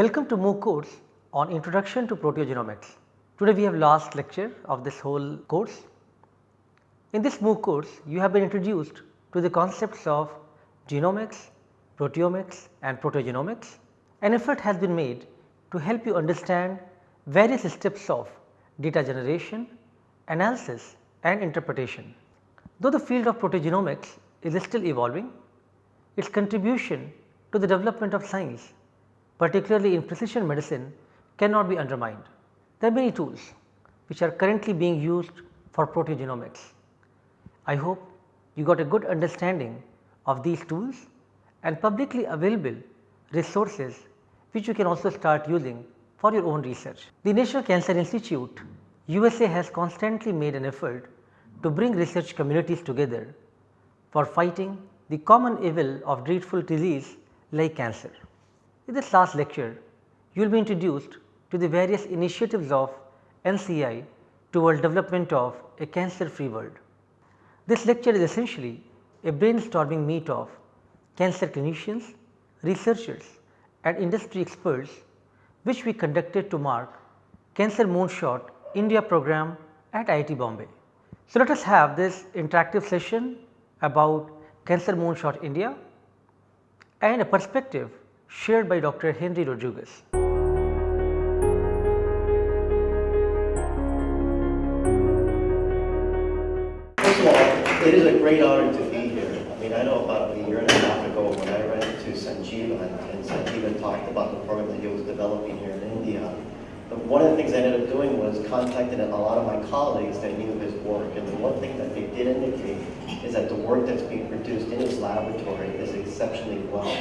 Welcome to MOOC course on Introduction to Proteogenomics. Today we have last lecture of this whole course. In this MOOC course you have been introduced to the concepts of genomics, proteomics and proteogenomics. An effort has been made to help you understand various steps of data generation, analysis and interpretation. Though the field of proteogenomics is still evolving, its contribution to the development of science particularly in precision medicine cannot be undermined. There are many tools which are currently being used for proteogenomics. I hope you got a good understanding of these tools and publicly available resources which you can also start using for your own research. The National Cancer Institute USA has constantly made an effort to bring research communities together for fighting the common evil of dreadful disease like cancer. In this last lecture, you will be introduced to the various initiatives of NCI toward development of a cancer free world. This lecture is essentially a brainstorming meet of cancer clinicians, researchers and industry experts which we conducted to mark Cancer Moonshot India program at IIT Bombay. So, let us have this interactive session about Cancer Moonshot India and a perspective shared by Dr. Henry Rodriguez. First of all, it is a great honor to be here. I mean, I know about a year and a half ago when I ran into Sanjeeva and Sanjeeva talked about the program that he was developing here in India. But one of the things I ended up doing was contacting a lot of my colleagues that knew his work. And the one thing that they did indicate is that the work that's being produced in his laboratory is exceptionally well.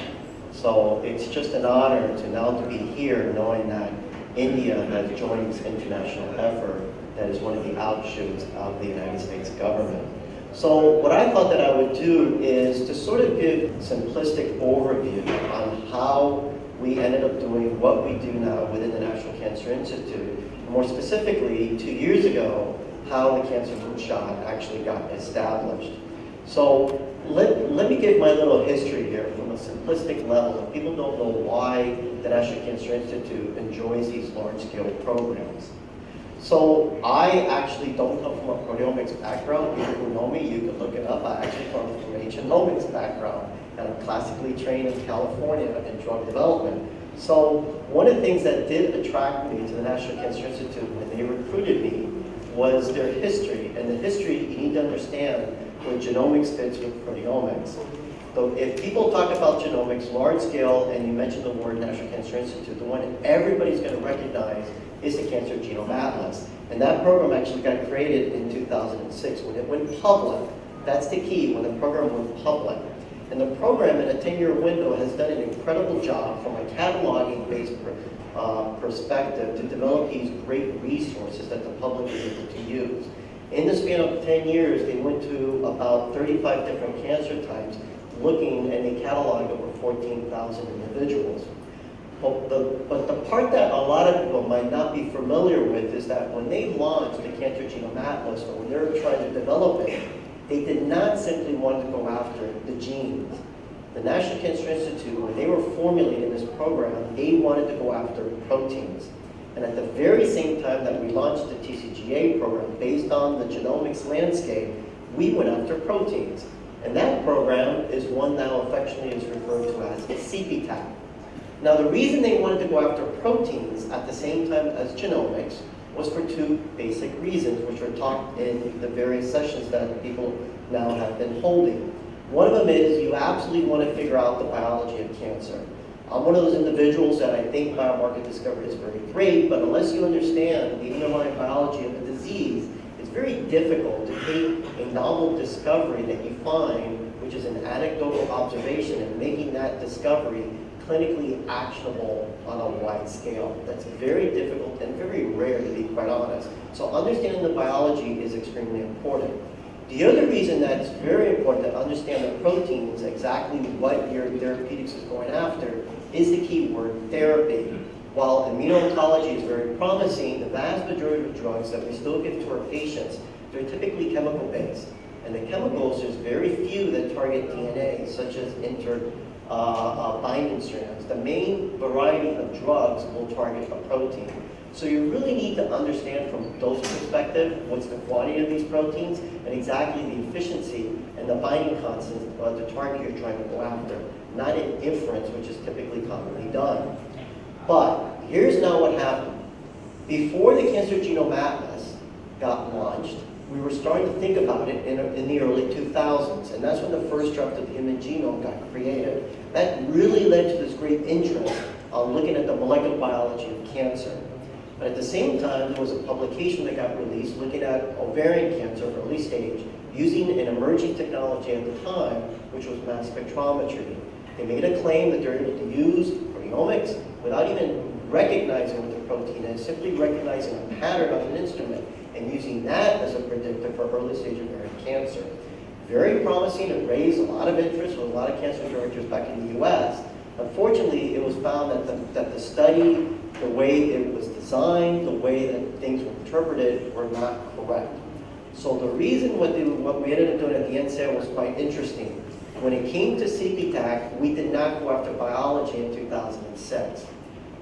So it's just an honor to now to be here knowing that India has joined this international effort that is one of the outshoots of the United States government. So what I thought that I would do is to sort of give a simplistic overview on how we ended up doing what we do now within the National Cancer Institute. More specifically, two years ago, how the Cancer Moonshot actually got established. So let, let me give my little history here simplistic level. If people don't know why the National Cancer Institute enjoys these large-scale programs. So I actually don't come from a proteomics background. People who know me, you can look it up. I actually come from a genomics background and I'm classically trained in California in drug development. So one of the things that did attract me to the National Cancer Institute when they recruited me was their history. And the history, you need to understand where genomics fits with proteomics. So if people talk about genomics large scale and you mention the word National Cancer Institute, the one everybody's going to recognize is the Cancer Genome Atlas. And that program actually got created in 2006 when it went public. That's the key, when the program went public. And the program in a 10-year window has done an incredible job from a cataloging-based uh, perspective to develop these great resources that the public is able to use. In the span of 10 years, they went to about 35 different cancer types, looking and they cataloged over 14,000 individuals. But the, but the part that a lot of people might not be familiar with is that when they launched the Cancer Genome Atlas, or when they were trying to develop it, they did not simply want to go after the genes. The National Cancer Institute, when they were formulating this program, they wanted to go after proteins. And at the very same time that we launched the TCGA program based on the genomics landscape, we went after proteins. And that program is one now affectionately is referred to as CPTAC. Now the reason they wanted to go after proteins at the same time as genomics was for two basic reasons, which were talked in the various sessions that people now have been holding. One of them is you absolutely want to figure out the biology of cancer. I'm one of those individuals that I think biomarker discovery is very great, but unless you understand the underlying biology of a disease, it's very difficult to take a novel discovery that you find, which is an anecdotal observation, and making that discovery clinically actionable on a wide scale. That's very difficult and very rare, to be quite honest. So understanding the biology is extremely important. The other reason that it's very important to understand the proteins, exactly what your therapeutics is going after, is the key word therapy. While immuno-oncology is very promising, the vast majority of drugs that we still give to our patients, they're typically chemical based. And the chemicals, there's very few that target DNA, such as inter uh, uh, binding strands. The main variety of drugs will target a protein. So you really need to understand from dose perspective what's the quantity of these proteins and exactly the efficiency and the binding constant of the target you're trying to go after, not an inference, which is typically commonly done. But here's now what happened. Before the Cancer Genome Atlas got launched, we were starting to think about it in, in the early 2000s, and that's when the first draft of the human genome got created. That really led to this great interest on looking at the molecular biology of cancer. But at the same time, there was a publication that got released looking at ovarian cancer, early stage, using an emerging technology at the time, which was mass spectrometry. They made a claim that they're able to use proteomics without even recognizing what the protein is, simply recognizing a pattern on an instrument and using that as a predictor for early stage ovarian cancer. Very promising, it raised a lot of interest with a lot of cancer directors back in the US. Unfortunately, it was found that the, that the study, the way it was designed, the way that things were interpreted were not correct. So the reason what, they, what we ended up doing at the NCI was quite interesting. When it came to CPTAC, we did not go after biology in 2006.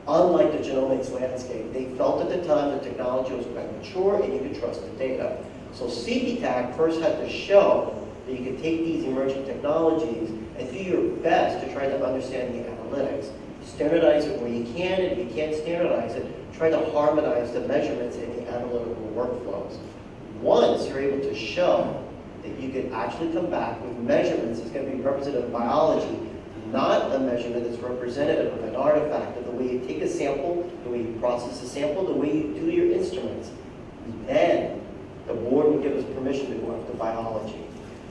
Unlike the genomics landscape, they felt at the time the technology was quite mature and you could trust the data. So CPTAC first had to show that you could take these emerging technologies and do your best to try to understand the analytics. Standardize it where you can, and if you can't standardize it, try to harmonize the measurements in the analytical workflows. Once you're able to show that you could actually come back with measurements that's going to be representative of biology, not a measurement that's representative of an artifact, of the way you take a sample, the way you process a sample, the way you do your instruments. Then the board would give us permission to go after biology.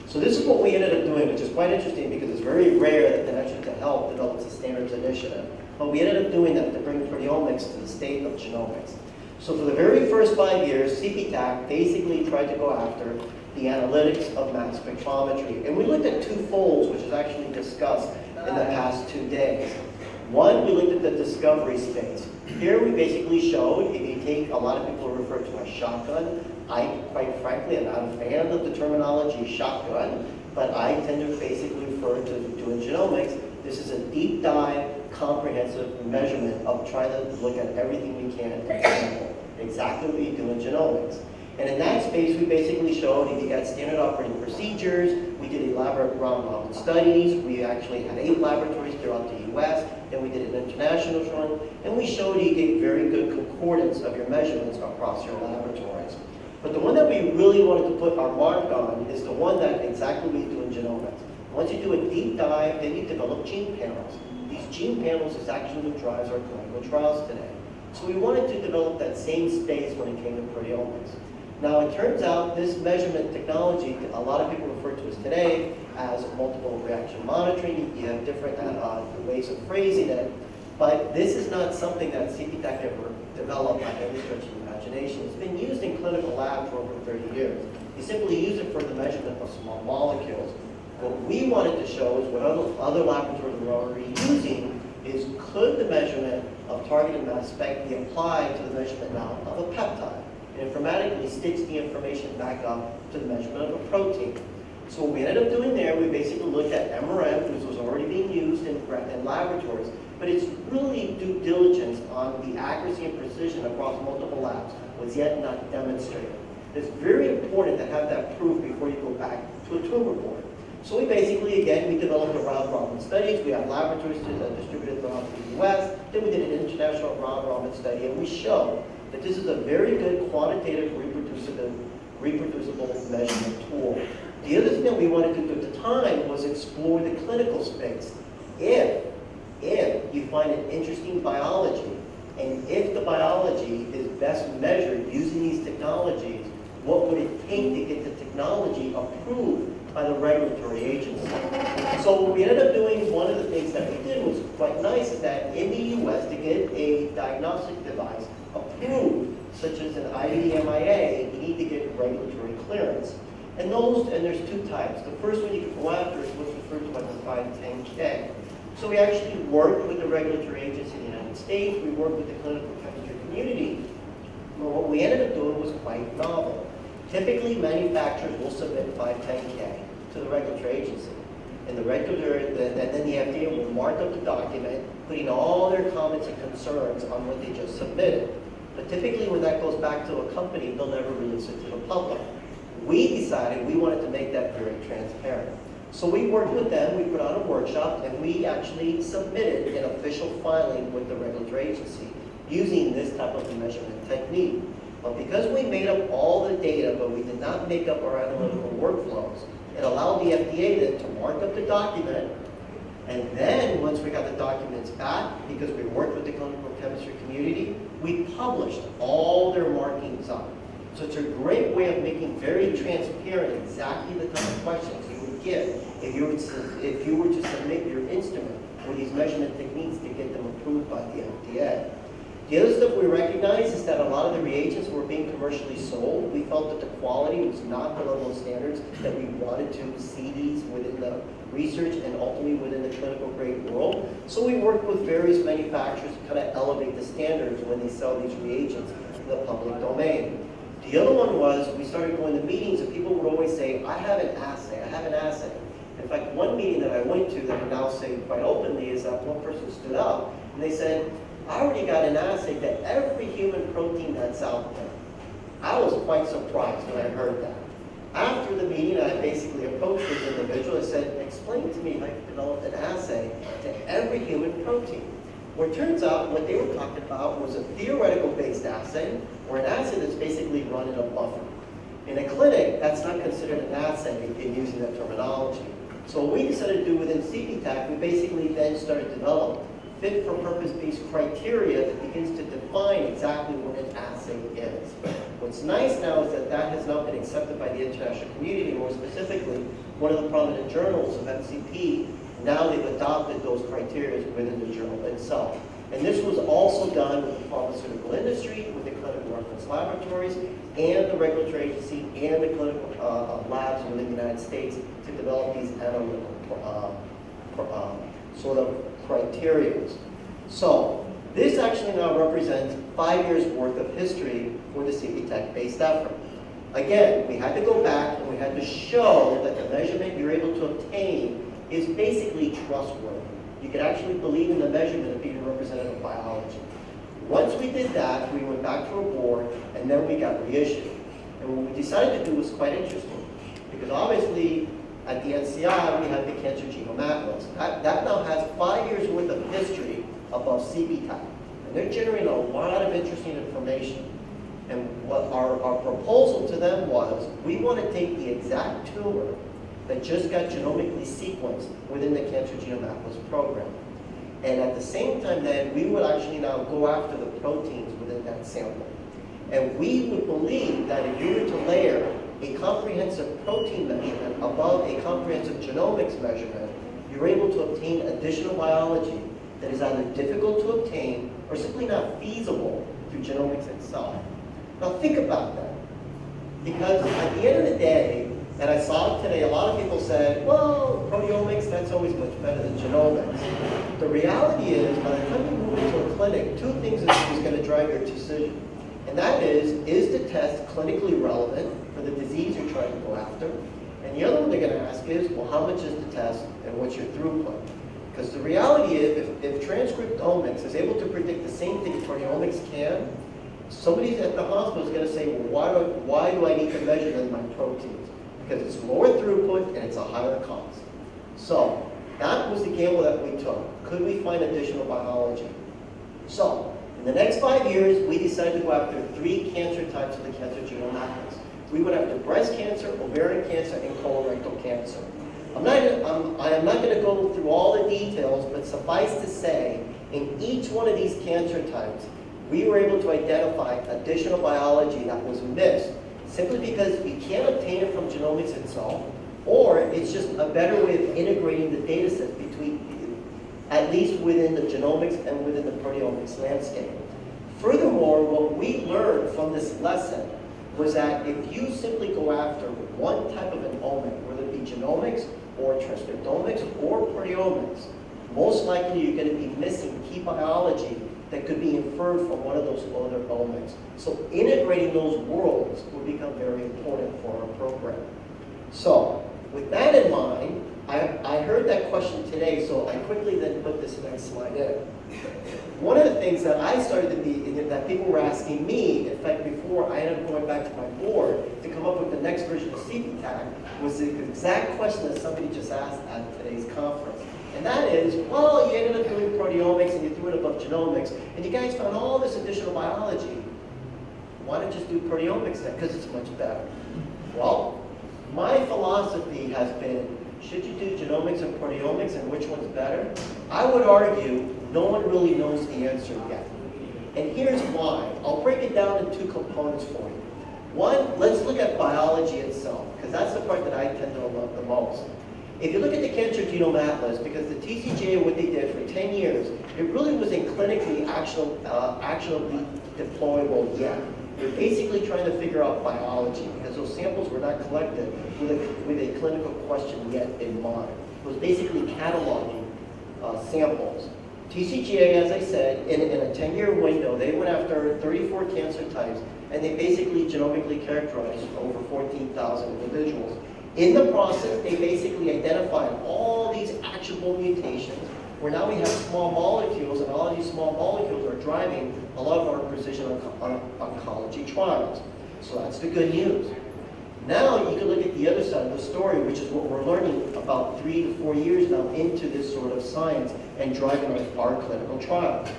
So this is what we ended up doing, which is quite interesting because it's very rare that the Connection to Health develops a standards initiative. But we ended up doing that to bring proteomics to the state of genomics. So for the very first five years, CPTAC basically tried to go after the analytics of mass spectrometry. And we looked at two folds, which is actually discussed in the past two days. One, we looked at the discovery space. Here we basically showed, if you take, a lot of people refer to a shotgun. I, quite frankly, am not a fan of the terminology shotgun, but I tend to basically refer to doing genomics. This is a deep dive, comprehensive measurement of trying to look at everything we can. Exactly what you do in genomics. And in that space, we basically showed if you got standard operating procedures, we did elaborate round-robin studies, we actually had eight laboratories throughout the US, then we did an international one, and we showed you get very good concordance of your measurements across your laboratories. But the one that we really wanted to put our mark on is the one that exactly we do in genomics. Once you do a deep dive, then you develop gene panels. These gene panels is actually what drives our clinical trials today. So we wanted to develop that same space when it came to proteomics. Now it turns out this measurement technology, a lot of people refer to as today as multiple reaction monitoring. You have different uh, ways of phrasing it. But this is not something that CPTAC ever developed by any stretch of imagination. It's been used in clinical labs for over 30 years. You simply use it for the measurement of small molecules. What we wanted to show is what other, other laboratories were already using is could the measurement of targeted mass spec be applied to the measurement now of a peptide? And informatically stitch the information back up to the measurement of a protein. So what we ended up doing there, we basically looked at MRM, which was already being used in, in laboratories, but it's really due diligence on the accuracy and precision across multiple labs was yet not demonstrated. It's very important to have that proof before you go back to a tumor board. So we basically, again, we developed a round-robin studies. We have laboratories that distributed throughout the U.S. Then we did an international round-robin study, and we showed that this is a very good quantitative reproducible, reproducible measurement tool. The other thing that we wanted to do at the time was explore the clinical space. If, if you find an interesting biology, and if the biology is best measured using these technologies, what would it take to get the technology approved by the regulatory agency? So what we ended up doing, one of the things that we did was quite nice, is that in the US, to get a diagnostic device, approved, such as an IVD-MIA, you need to get regulatory clearance. And those, and there's two types. The first one you can go after is what's referred to as a 510K. So we actually worked with the regulatory agency in the United States, we worked with the clinical chemistry community. But what we ended up doing was quite novel. Typically, manufacturers will submit 510K to the regulatory agency. and the regulator, and then the FDA will mark up the document, putting all their comments and concerns on what they just submitted. But typically when that goes back to a company, they'll never release it to the public. We decided we wanted to make that very transparent. So we worked with them, we put on a workshop, and we actually submitted an official filing with the regulatory agency using this type of measurement technique. But because we made up all the data, but we did not make up our analytical workflows, it allowed the FDA then to mark up the document, and then once we got the documents back, because we worked with the clinical chemistry community, we published all their markings on. So it's a great way of making very transparent exactly the kind of questions you would get if you were to, if you were to submit your instrument for these measurement techniques to get them approved by the FDA. The other stuff we recognize is that a lot of the reagents were being commercially sold. We felt that the quality was not the level of standards that we wanted to see these within the research and ultimately within the clinical grade world. So we worked with various manufacturers to kind of elevate the standards when they sell these reagents in the public domain. The other one was we started going to meetings and people would always say, I have an assay, I have an assay. In fact, one meeting that I went to that I now say quite openly is that one person stood up and they said, I already got an assay to every human protein that's out there. I was quite surprised when I heard that. After the meeting, I basically approached this individual and said, explain to me how you developed an assay to every human protein. Well, it turns out what they were talking about was a theoretical based assay, or an assay that's basically run in a buffer. In a clinic, that's not considered an assay in using that terminology. So what we decided to do within CPTAC, we basically then started to develop fit for purpose-based criteria that begins to define exactly what an assay is. What's nice now is that that has now been accepted by the international community, more specifically, one of the prominent journals of MCP now they've adopted those criteria within the journal itself. And this was also done with the pharmaceutical industry, with the clinical reference laboratories, and the regulatory agency, and the clinical uh, uh labs within the United States to develop these analytical uh, uh, sort of criteria. So, this actually now represents five years worth of history for the CPTAC-based effort. Again, we had to go back and we had to show that the measurement you're able to obtain is basically trustworthy. You can actually believe in the measurement of being representative of biology. Once we did that, we went back to our board, and then we got reissued. And what we decided to do was quite interesting, because obviously, at the NCI, we have the Cancer Genome Atlas. That, that now has five years worth of history above CPTAC. And they're generating a lot of interesting information. And what our, our proposal to them was, we want to take the exact tumor that just got genomically sequenced within the Cancer Genome Atlas program. And at the same time then, we would actually now go after the proteins within that sample. And we would believe that if you were to layer a comprehensive protein measurement above a comprehensive genomics measurement, you're able to obtain additional biology that is either difficult to obtain or simply not feasible through genomics itself. Now think about that. Because at the end of the day, and I saw it today, a lot of people said, well, proteomics, that's always much better than genomics. The reality is, by the time you move into a clinic, two things is, is going to drive your decision. And that is, is the test clinically relevant for the disease you're trying to go after? And the other one they're going to ask is, well, how much is the test and what's your throughput? Because the reality is, if, if transcriptomics is able to predict the same thing proteomics can, somebody at the hospital is going to say, well, why do, why do I need to measure than my proteins? because it's lower throughput and it's a higher cost. So that was the gamble that we took. Could we find additional biology? So in the next five years, we decided to go after three cancer types of the cancer genome atlas. We went after breast cancer, ovarian cancer, and colorectal cancer. I'm not, I'm, I am not going to go through all the details, but suffice to say, in each one of these cancer types, we were able to identify additional biology that was missed simply because we can't obtain it from genomics itself, or it's just a better way of integrating the data sets between, at least within the genomics and within the proteomics landscape. Furthermore, what we learned from this lesson was that if you simply go after one type of an omic, whether it be genomics or transcriptomics or proteomics, most likely you're going to be missing key biology that could be inferred from one of those other elements. So integrating those worlds will become very important for our program. So with that in mind, I, I heard that question today, so I quickly then put this next slide in. One of the things that I started to be, that people were asking me, in fact, before I ended up going back to my board to come up with the next version of CPTAC, was the exact question that somebody just asked at today's conference. And that is, well, you ended up doing proteomics and you threw it above genomics, and you guys found all this additional biology. Why don't you just do proteomics then? Because it's much better. Well, my philosophy has been, should you do genomics and proteomics and which one's better? I would argue no one really knows the answer yet. And here's why. I'll break it down in two components for you. One, let's look at biology itself, because that's the part that I tend to love the most. If you look at the Cancer Genome Atlas, because the TCGA, what they did for 10 years, it really wasn't clinically actionable, uh, deployable yet. They're basically trying to figure out biology, because those samples were not collected with a, with a clinical question yet in mind. It was basically cataloging uh, samples. TCGA, as I said, in, in a 10-year window, they went after 34 cancer types, and they basically genomically characterized over 14,000 individuals. In the process, they basically identified all these actionable mutations, where now we have small molecules, and all these small molecules are driving a lot of our precision on oncology trials. So that's the good news. Now you can look at the other side of the story, which is what we're learning about three to four years now into this sort of science and driving our, our clinical trials.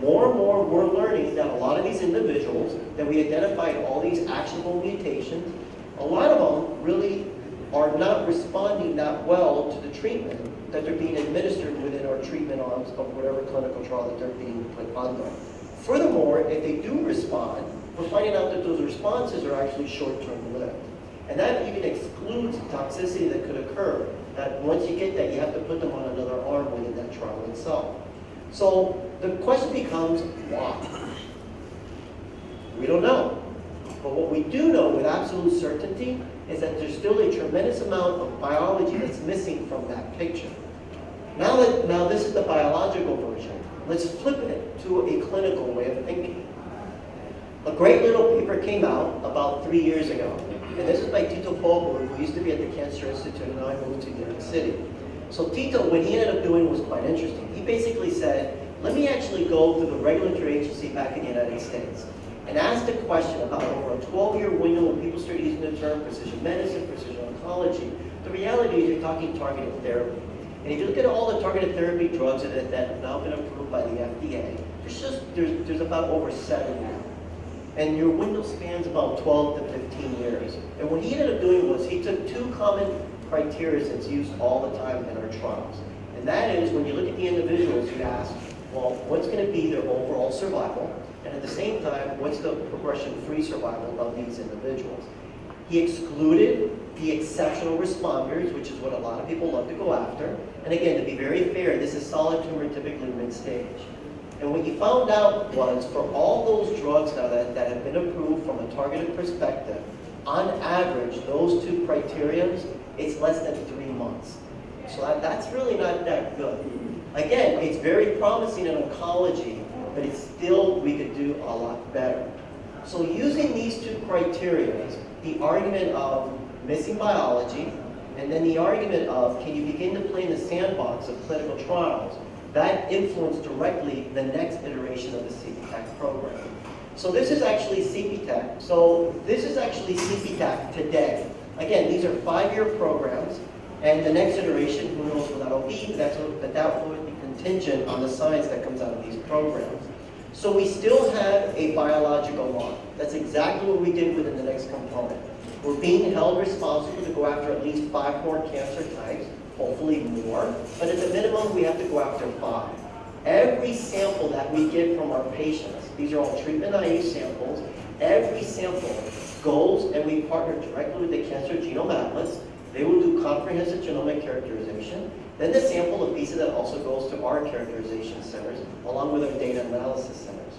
More and more we're learning that a lot of these individuals that we identified all these actionable mutations, a lot of them really are not responding that well to the treatment that they're being administered within our treatment arms of whatever clinical trial that they're being put under. Furthermore, if they do respond, we're finding out that those responses are actually short-term lived. And that even excludes toxicity that could occur. That once you get that, you have to put them on another arm within that trial itself. So the question becomes, why? We don't know. But what we do know with absolute certainty is that there's still a tremendous amount of biology that's missing from that picture. Now that now this is the biological version, let's flip it to a clinical way of thinking. A great little paper came out about three years ago, and this is by Tito Folberg, who used to be at the Cancer Institute, and now I moved to New York City. So Tito, what he ended up doing was quite interesting. He basically said, let me actually go to the regulatory agency back in the United States and asked a question about over a 12-year window when people start using the term precision medicine, precision oncology. The reality is you're talking targeted therapy. And if you look at all the targeted therapy drugs that, that have now been approved by the FDA, there's just there's, there's about over seven now. And your window spans about 12 to 15 years. And what he ended up doing was he took two common criteria that's used all the time in our trials. And that is when you look at the individuals, you ask, well, what's going to be their overall survival? And at the same time, what's the progression-free survival of these individuals? He excluded the exceptional responders, which is what a lot of people love to go after. And again, to be very fair, this is solid tumor typically mid-stage. And what he found out was for all those drugs now that, that have been approved from a targeted perspective, on average, those two criterions, it's less than three months. So that, that's really not that good. Again, it's very promising in oncology but it's still, we could do a lot better. So using these two criteria, the argument of missing biology, and then the argument of can you begin to play in the sandbox of clinical trials, that influenced directly the next iteration of the CPTAC program. So this is actually CPTAC. So this is actually CPTAC today. Again, these are five-year programs, and the next iteration, who knows what that'll be, that's, but that will be contingent on the science that comes out of these programs. So we still have a biological law. That's exactly what we did within the next component. We're being held responsible to go after at least five more cancer types, hopefully more, but at the minimum we have to go after five. Every sample that we get from our patients, these are all treatment naive samples, every sample goes and we partner directly with the Cancer Genome Atlas. They will do comprehensive genomic characterization. Then the sample, of piece of that also goes to our characterization centers, along with our data analysis centers.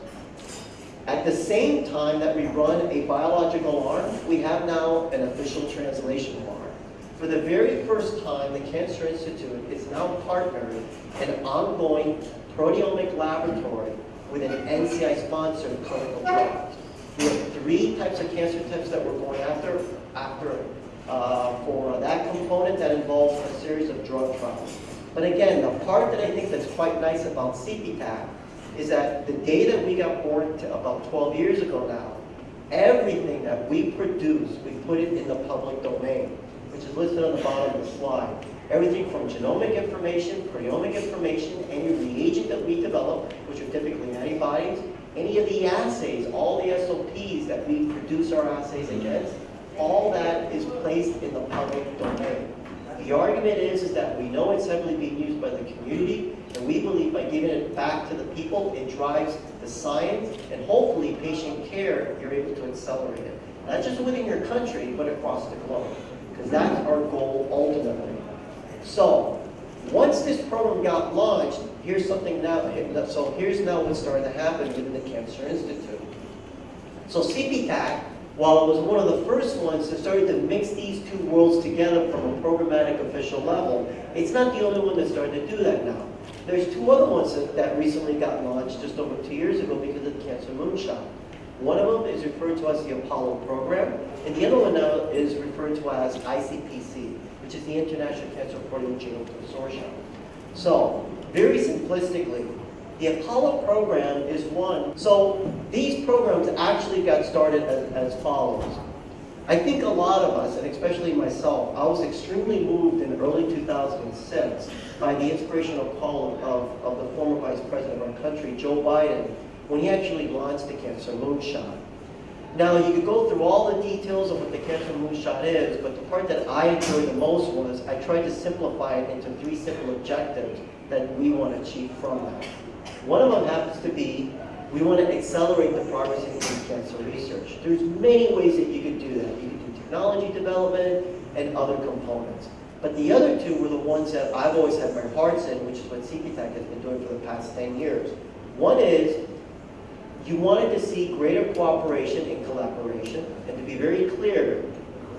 At the same time that we run a biological arm, we have now an official translation arm. For the very first time, the Cancer Institute is now partnering an ongoing proteomic laboratory with an NCI-sponsored clinical trial. We have three types of cancer types that we're going after, after uh, for that component that involves a series of drug trials. But again, the part that I think that's quite nice about CPTAC is that the day that we got born to about 12 years ago now, everything that we produce, we put it in the public domain, which is listed on the bottom of the slide. Everything from genomic information, proteomic information, any reagent that we develop, which are typically antibodies, any of the assays, all the SOPs that we produce our assays against, all that is placed in the public domain. The argument is, is that we know it's heavily being used by the community, and we believe by giving it back to the people, it drives the science, and hopefully patient care, you're able to accelerate it. Not just within your country, but across the globe. Because that's our goal ultimately. So, once this program got launched, here's something now, so here's now what started to happen within the Cancer Institute. So CPTAC while it was one of the first ones that started to mix these two worlds together from a programmatic official level, it's not the only one that started to do that now. There's two other ones that, that recently got launched just over two years ago because of the Cancer Moonshot. One of them is referred to as the Apollo program, and the other one now is referred to as ICPC, which is the International Cancer Proteogenome Consortium. So, very simplistically, the Apollo program is one. So these programs actually got started as, as follows. I think a lot of us, and especially myself, I was extremely moved in early 2006 by the inspirational call of, of the former vice president of our country, Joe Biden, when he actually launched the Cancer Moonshot. Now, you could go through all the details of what the Cancer Moonshot is, but the part that I enjoyed the most was I tried to simplify it into three simple objectives that we want to achieve from that. One of them happens to be we want to accelerate the progress in cancer research. There's many ways that you could do that. You could do technology development and other components. But the other two were the ones that I've always had my hearts in, which is what CPTAC has been doing for the past 10 years. One is you wanted to see greater cooperation and collaboration. And to be very clear,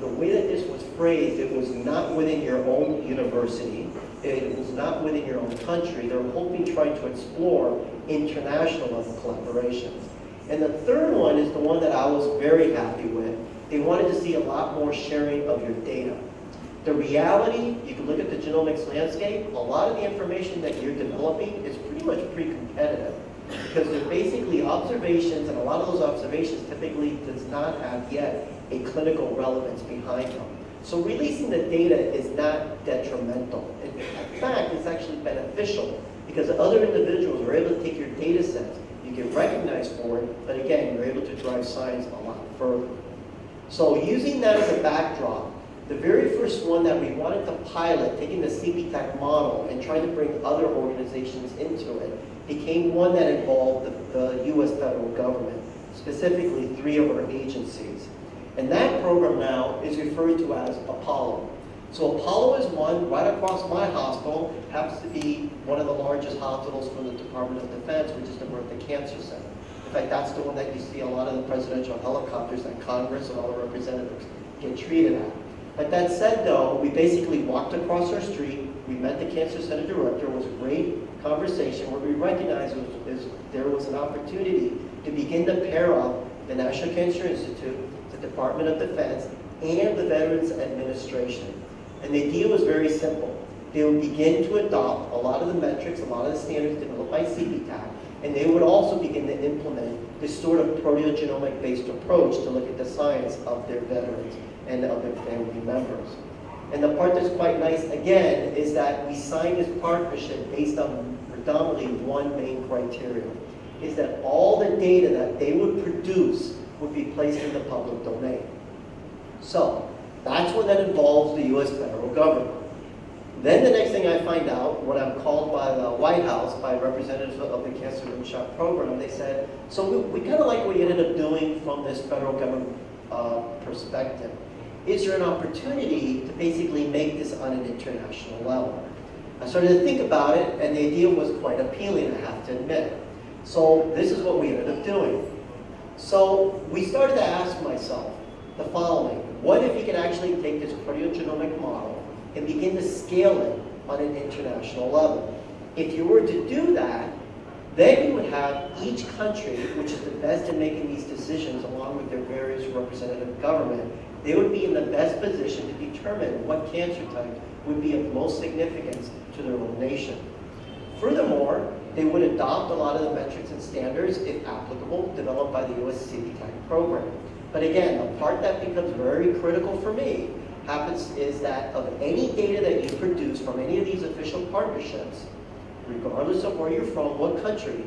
the way that this was phrased, it was not within your own university it was not within your own country. They're hoping trying to explore international level collaborations. And the third one is the one that I was very happy with. They wanted to see a lot more sharing of your data. The reality, you can look at the genomics landscape, a lot of the information that you're developing is pretty much pre-competitive because they're basically observations, and a lot of those observations typically does not have yet a clinical relevance behind them. So releasing the data is not detrimental. In fact, it's actually beneficial because other individuals are able to take your data sets, you get recognized for it, but again, you're able to drive science a lot further. So using that as a backdrop, the very first one that we wanted to pilot, taking the CPTAC model and trying to bring other organizations into it, became one that involved the, the U.S. federal government, specifically three of our agencies. And that program now is referred to as Apollo. So Apollo is one right across my hospital, happens to be one of the largest hospitals for the Department of Defense, which is the Murtha Cancer Center. In fact, that's the one that you see a lot of the presidential helicopters that Congress and all the representatives get treated at. But that said, though, we basically walked across our street, we met the Cancer Center director, it was a great conversation where we recognized was, there was an opportunity to begin to pair up the National Cancer Institute the Department of Defense, and the Veterans Administration. And the idea was very simple. They would begin to adopt a lot of the metrics, a lot of the standards developed by CPTAC, and they would also begin to implement this sort of proteogenomic-based approach to look at the science of their veterans and of their family members. And the part that's quite nice, again, is that we signed this partnership based on predominantly one main criteria, is that all the data that they would produce would be placed in the public domain. So that's when that involves the U.S. federal government. Then the next thing I find out, when I'm called by the White House, by representatives of the Cancer Moonshot program, they said, so we, we kind of like what you ended up doing from this federal government uh, perspective. Is there an opportunity to basically make this on an international level? I started to think about it, and the idea was quite appealing, I have to admit. So this is what we ended up doing. So we started to ask myself the following. What if you could actually take this proteogenomic model and begin to scale it on an international level? If you were to do that, then you would have each country, which is the best in making these decisions along with their various representative government, they would be in the best position to determine what cancer type would be of most significance to their own nation. Furthermore, they would adopt a lot of the metrics and standards, if applicable, developed by the US CP program. But again, the part that becomes very critical for me happens is that of any data that you produce from any of these official partnerships, regardless of where you're from, what country,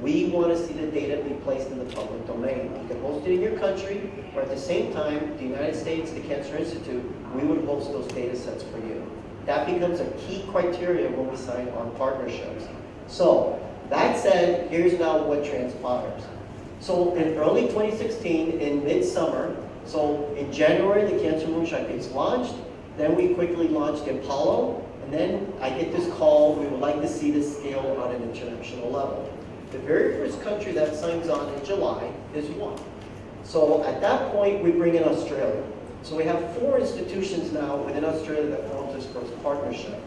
we want to see the data be placed in the public domain. You can host it in your country, or at the same time, the United States, the Cancer Institute, we would host those data sets for you. That becomes a key criteria when we sign on partnerships. So, that said, here's now what transpires. So in early 2016, in midsummer, so in January, the Cancer Moonshot gets launched. Then we quickly launched Apollo. And then I get this call, we would like to see this scale on an international level. The very first country that signs on in July is one. So at that point, we bring in Australia. So we have four institutions now within Australia that form this first partnership.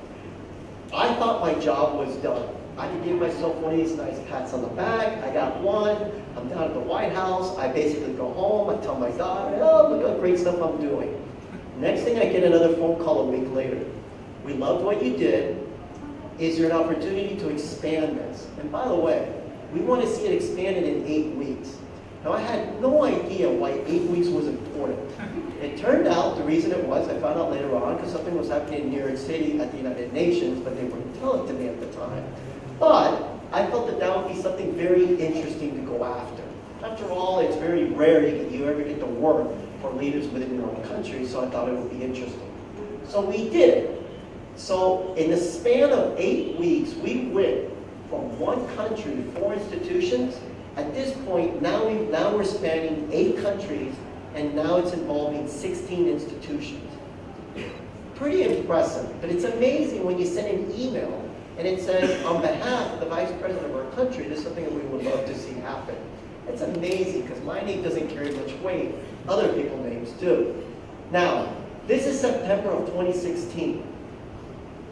I thought my job was done. I could give myself one of these nice pats on the back. I got one. I'm down at the White House. I basically go home. I tell my daughter, oh, look at great stuff I'm doing. Next thing, I get another phone call a week later. We loved what you did. Is there an opportunity to expand this? And by the way, we want to see it expanded in eight weeks. Now, I had no idea why eight weeks was important. It turned out the reason it was, I found out later on, because something was happening in New York City at the United Nations, but they wouldn't tell it to me at the time. But I felt that that would be something very interesting to go after. After all, it's very rare that you ever get to work for leaders within your own country, so I thought it would be interesting. So we did. So in the span of eight weeks, we went from one country, four institutions. At this point, now, we, now we're spanning eight countries, and now it's involving 16 institutions. Pretty impressive, but it's amazing when you send an email and it says, on behalf of the vice president of our country, this is something that we would love to see happen. It's amazing because my name doesn't carry much weight. Other people's names do. Now, this is September of 2016.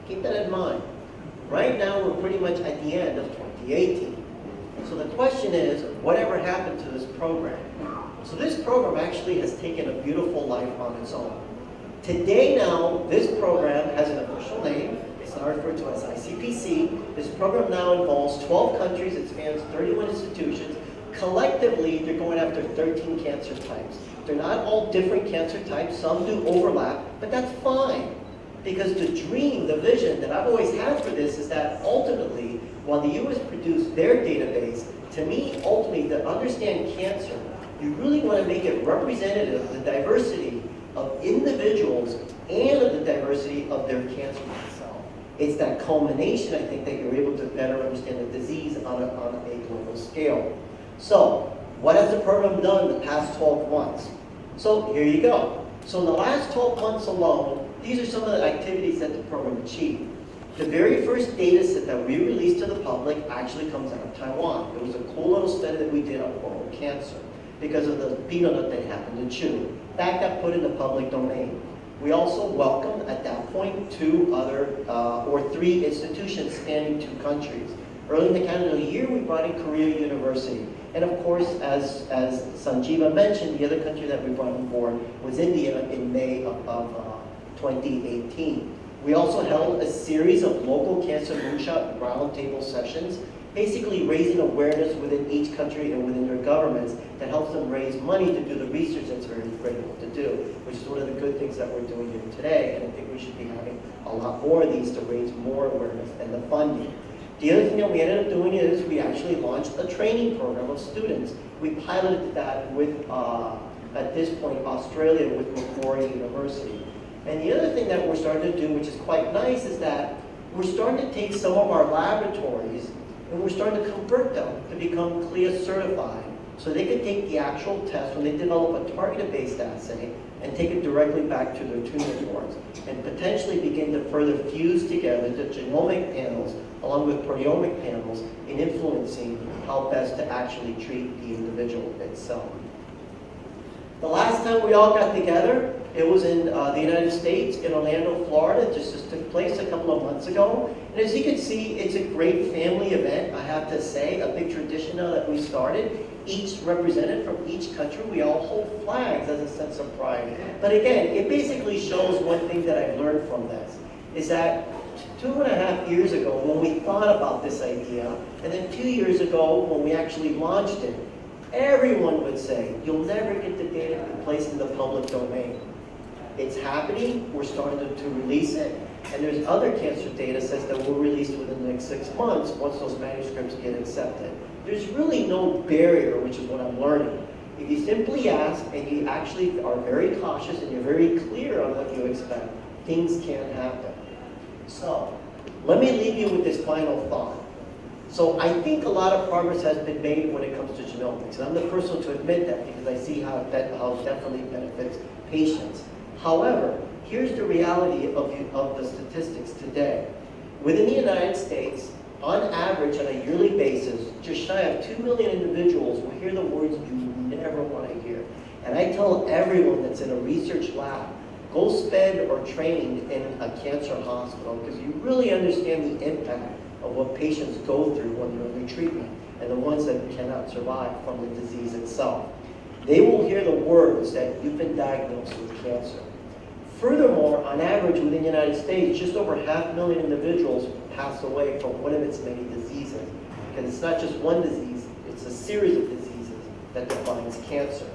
Keep that in mind. Right now, we're pretty much at the end of 2018. So the question is, whatever happened to this program? So this program actually has taken a beautiful life on its own. Today now, this program has an official name. It's now referred to as ICPC. This program now involves 12 countries. It spans 31 institutions. Collectively, they're going after 13 cancer types. They're not all different cancer types. Some do overlap, but that's fine. Because the dream, the vision that I've always had for this is that ultimately, while the U.S. produced their database, to me, ultimately, to understand cancer, you really want to make it representative of the diversity of individuals and of the diversity of their cancer itself. It's that culmination, I think, that you're able to better understand the disease on a, on a global scale. So, what has the program done in the past 12 months? So, here you go. So in the last 12 months alone, these are some of the activities that the program achieved. The very first data set that we released to the public actually comes out of Taiwan. It was a cool little study that we did on oral cancer because of the peanut that they happened to chew. That got put in the public domain. We also welcomed, at that point, two other, uh, or three institutions spanning two countries. Early in the calendar year, we brought in Korea University. And of course, as, as Sanjeeva mentioned, the other country that we brought on board was India in May of, of uh, 2018. We also held a series of local cancer moonshot roundtable sessions, basically raising awareness within each country and within their governments that helps them raise money to do the research that's very critical to do, which is one of the good things that we're doing here today. And I think we should be having a lot more of these to raise more awareness and the funding. The other thing that we ended up doing is we actually launched a training program of students. We piloted that with, uh, at this point, Australia with Macquarie University. And the other thing that we're starting to do, which is quite nice, is that we're starting to take some of our laboratories and we're starting to convert them to become CLIA certified. So they can take the actual test when they develop a targeted-based assay and take it directly back to their tumor boards and potentially begin to further fuse together the genomic panels along with proteomic panels in influencing how best to actually treat the individual itself. The last time we all got together, it was in uh, the United States, in Orlando, Florida. It just, just took place a couple of months ago. And as you can see, it's a great family event, I have to say, a big tradition now that we started. Each represented from each country, we all hold flags as a sense of pride. But again, it basically shows one thing that I've learned from this, is that two and a half years ago when we thought about this idea, and then two years ago when we actually launched it, everyone would say, you'll never get the data placed in the public domain. It's happening, we're starting to, to release it, and there's other cancer data sets that will release within the next six months once those manuscripts get accepted. There's really no barrier, which is what I'm learning. If you simply ask and you actually are very cautious and you're very clear on what you expect, things can happen. So, let me leave you with this final thought. So I think a lot of progress has been made when it comes to genomics. And I'm the first one to admit that because I see how that how it definitely benefits patients. However, here's the reality of, of the statistics today. Within the United States, on average, on a yearly basis, just shy of 2 million individuals will hear the words you never want to hear. And I tell everyone that's in a research lab, go spend or train in a cancer hospital because you really understand the impact of what patients go through when they're under treatment and the ones that cannot survive from the disease itself. They will hear the words that you've been diagnosed with cancer. Furthermore, on average within the United States, just over half a million individuals pass away from one of its many diseases. Because it's not just one disease, it's a series of diseases that defines cancer.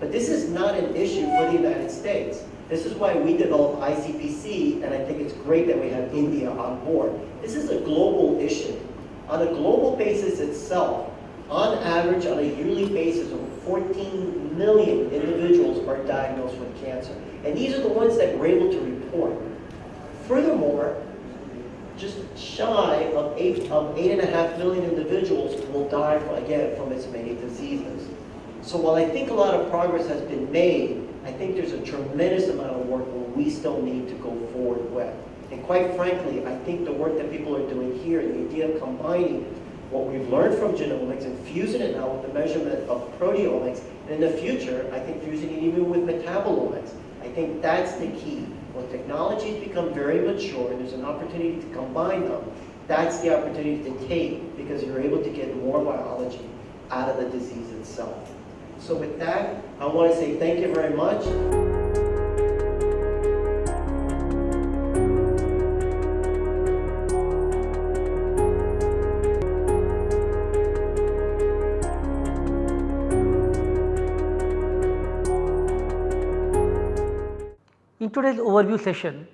But this is not an issue for the United States. This is why we developed ICPC, and I think it's great that we have India on board. This is a global issue. On a global basis itself, on average, on a yearly basis, over 14 million individuals are diagnosed with cancer. And these are the ones that we're able to report. Furthermore, just shy of eight of eight and a half million individuals will die again from its many diseases. So while I think a lot of progress has been made, I think there's a tremendous amount of work we still need to go forward with. And quite frankly, I think the work that people are doing here, the idea of combining what we've learned from genomics and fusing it now with the measurement of proteomics, and in the future, I think fusing it even with metabolomics. I think that's the key. When technologies become very mature and there's an opportunity to combine them, that's the opportunity to take because you're able to get more biology out of the disease itself. So with that, I want to say thank you very much. In today's overview session,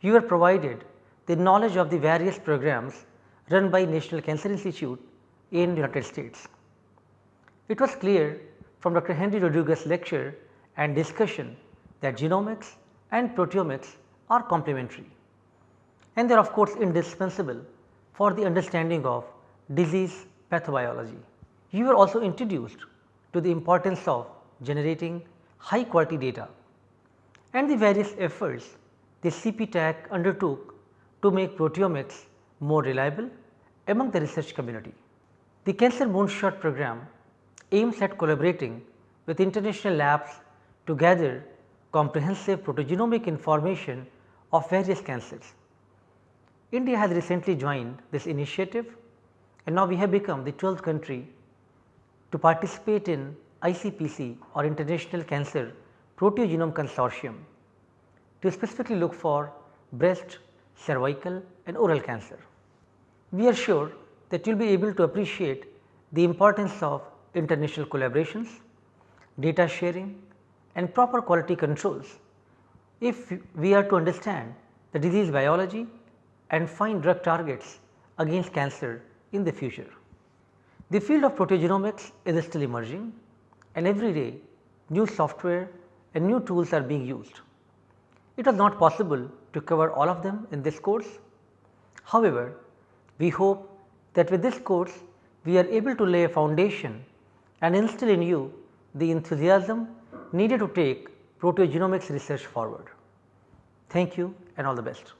you were provided the knowledge of the various programs run by National Cancer Institute in the United States. It was clear from Dr. Henry Rodriguez's lecture and discussion that genomics and proteomics are complementary and they are of course indispensable for the understanding of disease pathobiology. You were also introduced to the importance of generating high quality data and the various efforts the CPTAC undertook to make proteomics more reliable among the research community. The Cancer Moonshot program aims at collaborating with international labs to gather comprehensive proteogenomic information of various cancers. India has recently joined this initiative and now we have become the 12th country to participate in ICPC or International Cancer Proteogenome Consortium to specifically look for breast, cervical and oral cancer. We are sure that you will be able to appreciate the importance of international collaborations, data sharing and proper quality controls if we are to understand the disease biology and find drug targets against cancer in the future. The field of proteogenomics is still emerging and every day new software and new tools are being used. It was not possible to cover all of them in this course. However, we hope that with this course we are able to lay a foundation and instill in you the enthusiasm needed to take proteogenomics research forward. Thank you and all the best.